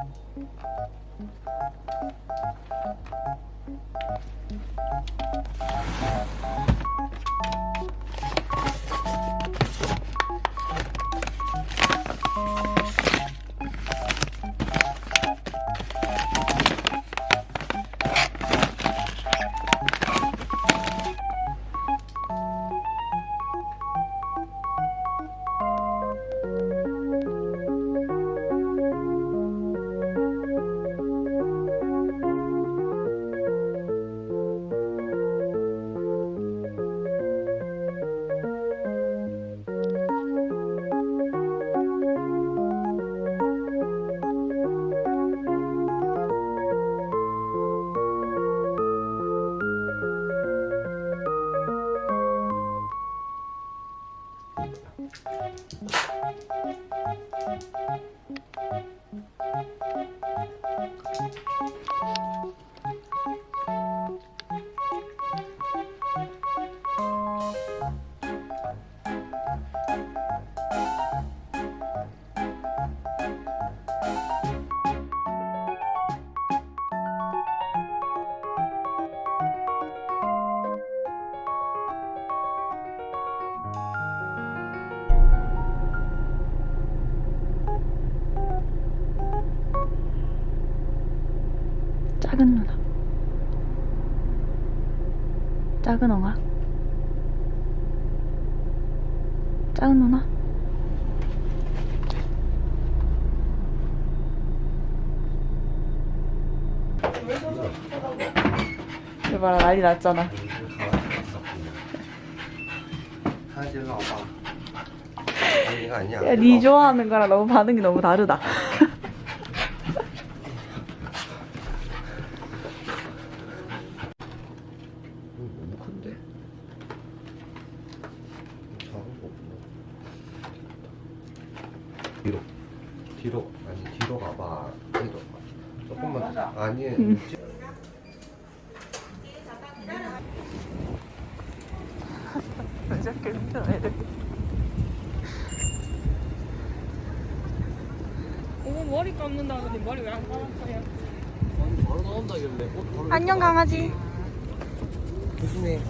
작 은 누나. 작은 엉아 작은 누나. 이거 봐라 난리 났잖아. 야니 좋아하는 거랑 너무 반응이 너무 다르다. 조금만 아니 저렇게 힘들어 애들. 어머 머리 감는다더니 머리 왜 안 감았어요? 바로 나온다길래 안녕 강아지. 조심해.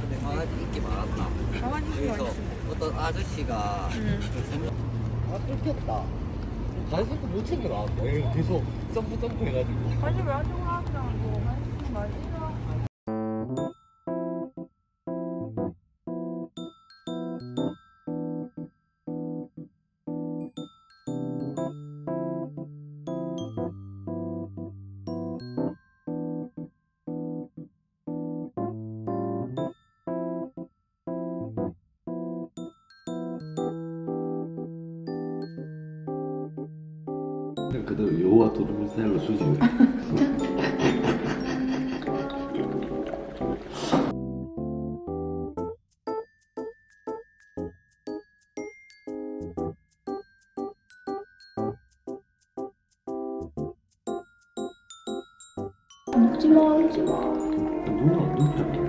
근데 강아지 인기 많았다 가만히 그래서 어떤 아저씨가 아 뜯겼다 간식도 못 챙겨 나왔다 얘 계속 점프 점프 해가지고. 관심 왜 하려고 하더라고 관심 말 이야 그대로 여호와 도둑을 스타일로 수집해. 울지마 울지마. 누나 누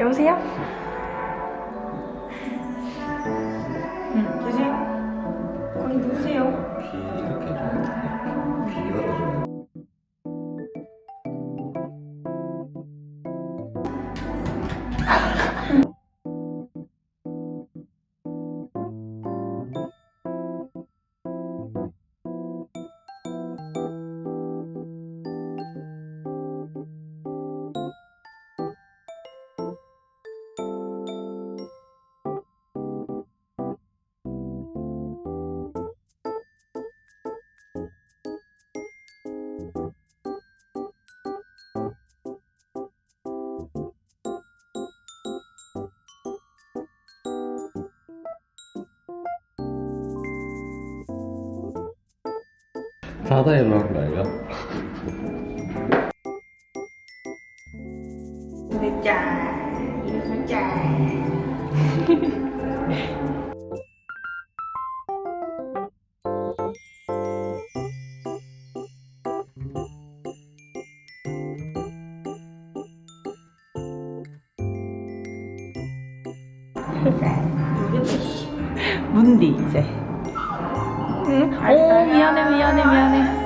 여보세요? 자다 일어난 거 아이가? 문디 이제. 네. 오 미안해 미안해 미안해.